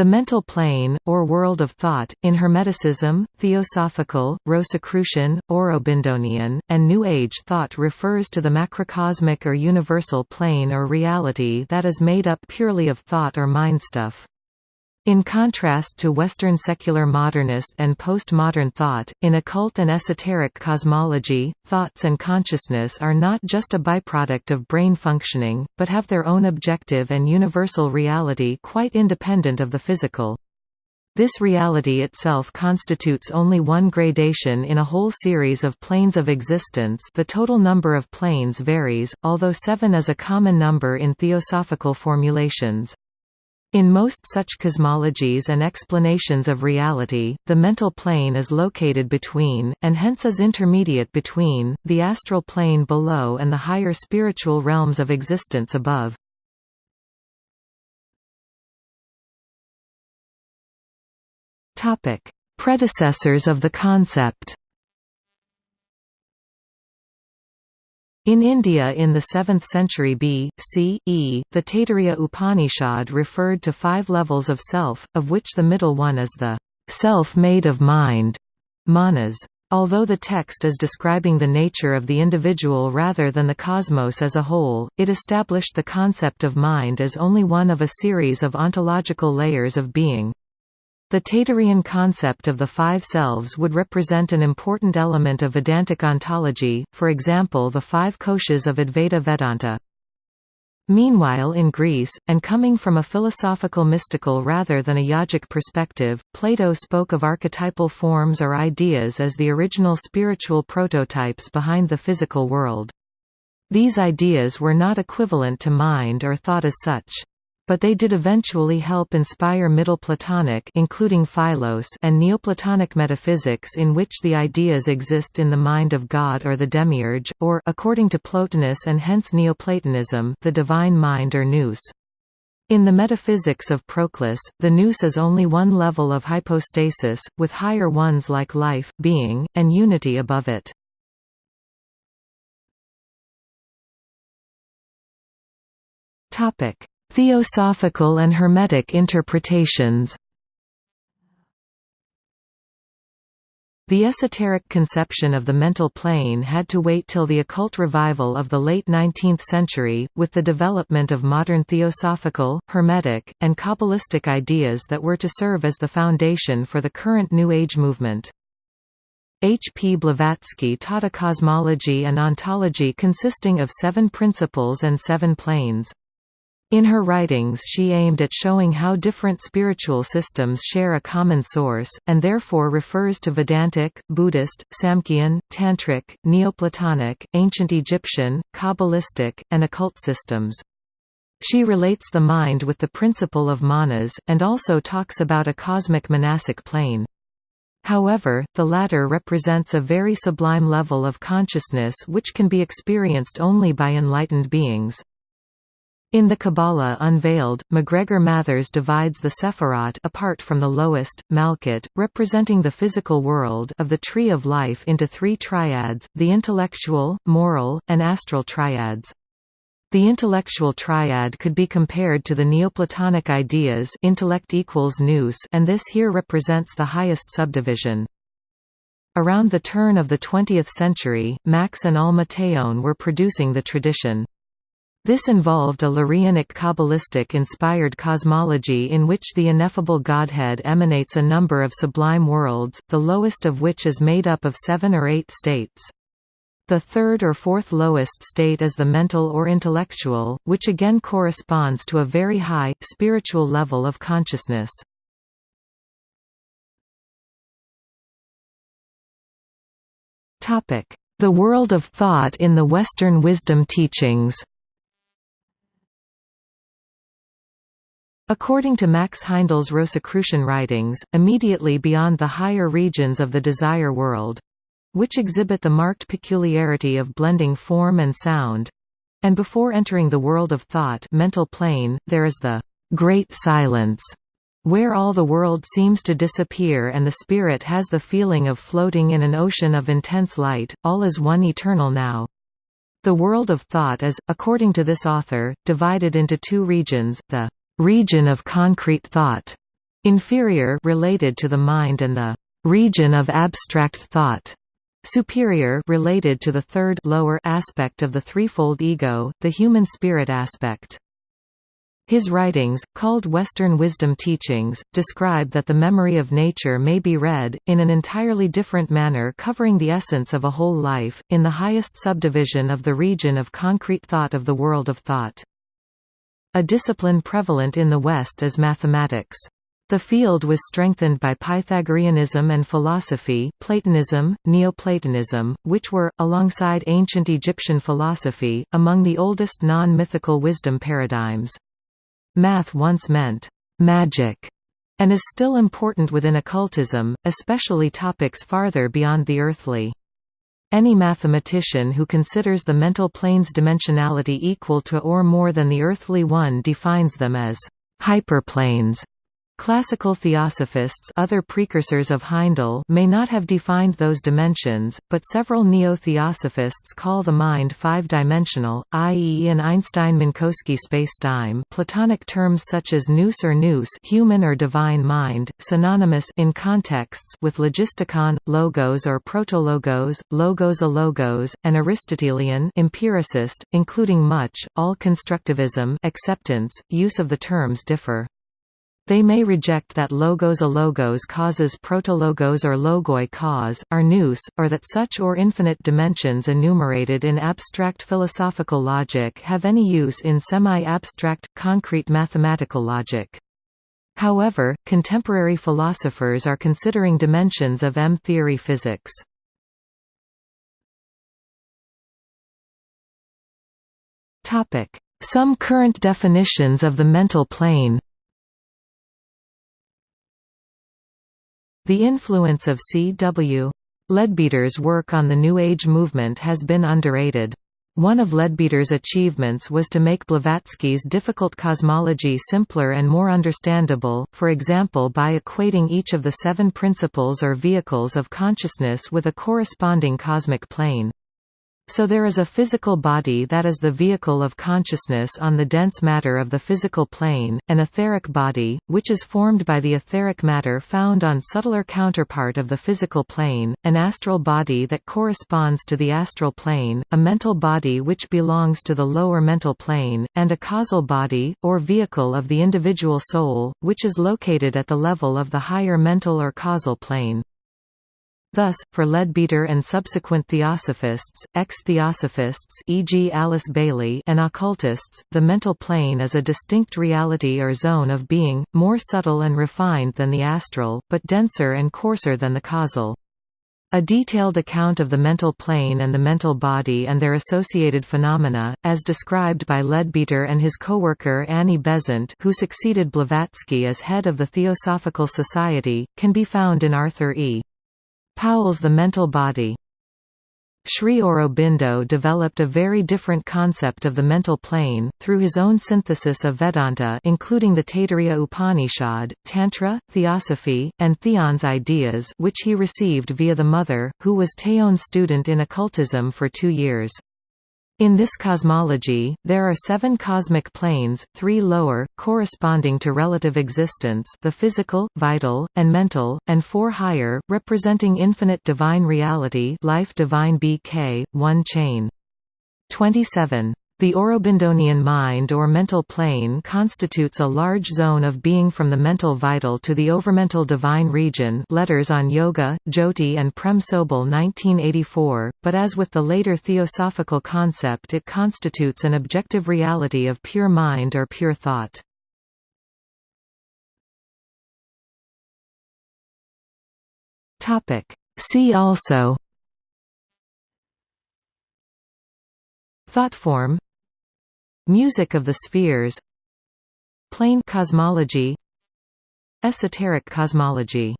The mental plane, or world of thought, in Hermeticism, Theosophical, Rosicrucian, Aurobindonian, and New Age thought refers to the macrocosmic or universal plane or reality that is made up purely of thought or mind stuff. In contrast to Western secular modernist and postmodern thought, in occult and esoteric cosmology, thoughts and consciousness are not just a byproduct of brain functioning, but have their own objective and universal reality quite independent of the physical. This reality itself constitutes only one gradation in a whole series of planes of existence the total number of planes varies, although seven is a common number in theosophical formulations. In most such cosmologies and explanations of reality, the mental plane is located between, and hence is intermediate between, the astral plane below and the higher spiritual realms of existence above. Predecessors of the concept In India in the 7th century B.C. E, the Taittiriya Upanishad referred to five levels of self, of which the middle one is the self made of mind, manas. Although the text is describing the nature of the individual rather than the cosmos as a whole, it established the concept of mind as only one of a series of ontological layers of being. The Taittiriyan concept of the five selves would represent an important element of Vedantic ontology, for example the five koshas of Advaita Vedanta. Meanwhile in Greece, and coming from a philosophical mystical rather than a yogic perspective, Plato spoke of archetypal forms or ideas as the original spiritual prototypes behind the physical world. These ideas were not equivalent to mind or thought as such but they did eventually help inspire Middle Platonic including Philos and Neoplatonic metaphysics in which the ideas exist in the mind of God or the demiurge, or according to Plotinus and hence Neoplatonism the divine mind or nous. In the metaphysics of Proclus, the nous is only one level of hypostasis, with higher ones like life, being, and unity above it. Topic: Theosophical and Hermetic interpretations The esoteric conception of the mental plane had to wait till the occult revival of the late 19th century, with the development of modern theosophical, hermetic, and Kabbalistic ideas that were to serve as the foundation for the current New Age movement. H. P. Blavatsky taught a cosmology and ontology consisting of seven principles and seven planes. In her writings she aimed at showing how different spiritual systems share a common source, and therefore refers to Vedantic, Buddhist, Samkhyan, Tantric, Neoplatonic, Ancient Egyptian, Kabbalistic, and occult systems. She relates the mind with the principle of manas, and also talks about a cosmic monastic plane. However, the latter represents a very sublime level of consciousness which can be experienced only by enlightened beings. In the Kabbalah Unveiled, MacGregor Mathers divides the Sephirot apart from the lowest, Malkut, representing the physical world of the Tree of Life into three triads, the intellectual, moral, and astral triads. The intellectual triad could be compared to the Neoplatonic ideas intellect equals nous and this here represents the highest subdivision. Around the turn of the 20th century, Max and Alma Theon were producing the tradition. This involved a Lurianic Kabbalistic-inspired cosmology in which the ineffable Godhead emanates a number of sublime worlds, the lowest of which is made up of seven or eight states. The third or fourth lowest state is the mental or intellectual, which again corresponds to a very high, spiritual level of consciousness. The world of thought in the Western wisdom teachings According to Max Heindel's Rosicrucian writings, immediately beyond the higher regions of the desire world—which exhibit the marked peculiarity of blending form and sound—and before entering the world of thought mental plane, there is the «great silence», where all the world seems to disappear and the spirit has the feeling of floating in an ocean of intense light, all is one eternal now. The world of thought is, according to this author, divided into two regions, the region of concrete thought, inferior related to the mind and the region of abstract thought, superior related to the third lower aspect of the threefold ego, the human spirit aspect. His writings, called Western wisdom teachings, describe that the memory of nature may be read, in an entirely different manner covering the essence of a whole life, in the highest subdivision of the region of concrete thought of the world of thought. A discipline prevalent in the West is mathematics. The field was strengthened by Pythagoreanism and philosophy Platonism, Neoplatonism, which were, alongside ancient Egyptian philosophy, among the oldest non-mythical wisdom paradigms. Math once meant «magic» and is still important within occultism, especially topics farther beyond the earthly. Any mathematician who considers the mental plane's dimensionality equal to or more than the earthly one defines them as hyperplanes. Classical theosophists other precursors of Heindel may not have defined those dimensions, but several neo-theosophists call the mind five-dimensional, i.e. in Einstein-Minkowski spacetime Platonic terms such as nous or nous human or divine mind, synonymous in contexts with logistikon, logos or protologos, logos a logos, and Aristotelian empiricist, including much, all constructivism acceptance, use of the terms differ. They may reject that logos a logos causes protologos or logoi cause, are nous, or that such or infinite dimensions enumerated in abstract philosophical logic have any use in semi-abstract, concrete mathematical logic. However, contemporary philosophers are considering dimensions of M-theory physics. Some current definitions of the mental plane The influence of C.W. Leadbeater's work on the New Age movement has been underrated. One of Leadbeater's achievements was to make Blavatsky's difficult cosmology simpler and more understandable, for example by equating each of the seven principles or vehicles of consciousness with a corresponding cosmic plane. So there is a physical body that is the vehicle of consciousness on the dense matter of the physical plane, an etheric body, which is formed by the etheric matter found on subtler counterpart of the physical plane, an astral body that corresponds to the astral plane, a mental body which belongs to the lower mental plane, and a causal body, or vehicle of the individual soul, which is located at the level of the higher mental or causal plane. Thus, for Leadbeater and subsequent theosophists, ex-theosophists e.g. Alice Bailey and occultists, the mental plane is a distinct reality or zone of being, more subtle and refined than the astral, but denser and coarser than the causal. A detailed account of the mental plane and the mental body and their associated phenomena, as described by Leadbeater and his co-worker Annie Besant who succeeded Blavatsky as head of the Theosophical Society, can be found in Arthur E. Powell's The Mental Body. Sri Aurobindo developed a very different concept of the mental plane, through his own synthesis of Vedanta including the Taittiriya Upanishad, Tantra, Theosophy, and Theon's ideas which he received via the mother, who was Theon's student in occultism for two years. In this cosmology, there are seven cosmic planes, three lower, corresponding to relative existence the physical, vital, and mental, and four higher, representing infinite divine reality life divine BK, one chain. 27. The Aurobindonian mind or mental plane constitutes a large zone of being from the mental vital to the overmental divine region letters on Yoga, Jyoti and Prem Sobel 1984, but as with the later theosophical concept it constitutes an objective reality of pure mind or pure thought. See also Thoughtform Music of the spheres Plane cosmology Esoteric cosmology